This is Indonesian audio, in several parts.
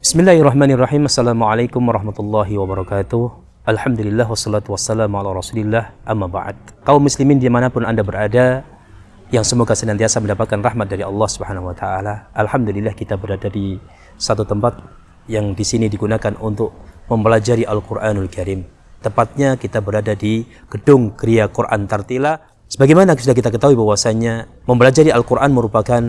Bismillahirrahmanirrahim. Assalamualaikum warahmatullahi wabarakatuh. Alhamdulillah wassalatu wassalamu ala rasulillah amma ba'd. Kaum muslimin di mana pun anda berada, yang semoga senantiasa mendapatkan rahmat dari Allah subhanahu wa ta'ala. Alhamdulillah kita berada di satu tempat yang di sini digunakan untuk mempelajari Al-Quranul Karim. Tepatnya kita berada di gedung Kriya Quran Tartila. Sebagaimana sudah kita ketahui bahwasanya mempelajari Al-Quran merupakan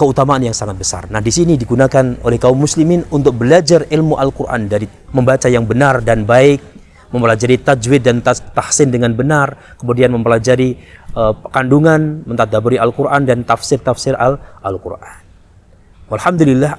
keutamaan yang sangat besar. Nah, di sini digunakan oleh kaum muslimin untuk belajar ilmu Al-Qur'an dari membaca yang benar dan baik, mempelajari tajwid dan tahsin dengan benar, kemudian mempelajari uh, kandungan, mentadaburi Al-Qur'an dan tafsir-tafsir Al-Qur'an. Alhamdulillah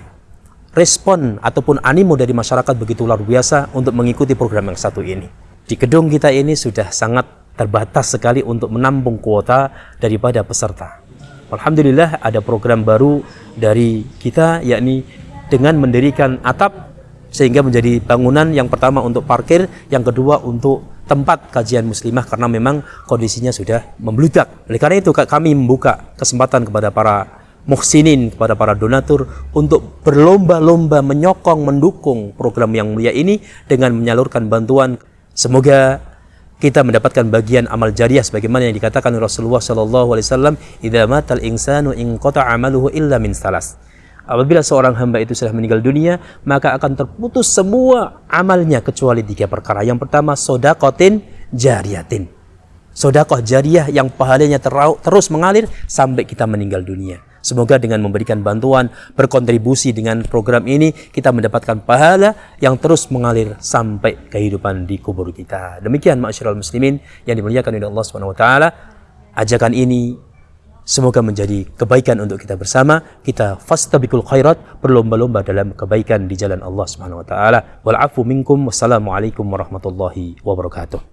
respon ataupun animo dari masyarakat begitu luar biasa untuk mengikuti program yang satu ini. Di gedung kita ini sudah sangat terbatas sekali untuk menampung kuota daripada peserta. Alhamdulillah ada program baru dari kita yakni dengan mendirikan atap sehingga menjadi bangunan yang pertama untuk parkir, yang kedua untuk tempat kajian muslimah karena memang kondisinya sudah membludak. Oleh karena itu kami membuka kesempatan kepada para muhsinin, kepada para donatur untuk berlomba-lomba menyokong, mendukung program yang mulia ini dengan menyalurkan bantuan. Semoga kita mendapatkan bagian amal jariah sebagaimana yang dikatakan Rasulullah sallallahu alaihi wasallam idza matal insanu in qata amaluhu illa min salas. Apabila seorang hamba itu sudah meninggal dunia maka akan terputus semua amalnya kecuali tiga perkara. Yang pertama sodakotin jariyatin sodakoh jariah yang pahalanya terus mengalir sampai kita meninggal dunia Semoga dengan memberikan bantuan, berkontribusi dengan program ini, kita mendapatkan pahala yang terus mengalir sampai kehidupan di kubur kita. Demikian masyarakat muslimin yang dimuliakan oleh Allah SWT. Ajakan ini semoga menjadi kebaikan untuk kita bersama. Kita fastabikul khairat, berlomba-lomba dalam kebaikan di jalan Allah SWT. Walafu minkum. Wassalamualaikum warahmatullahi wabarakatuh.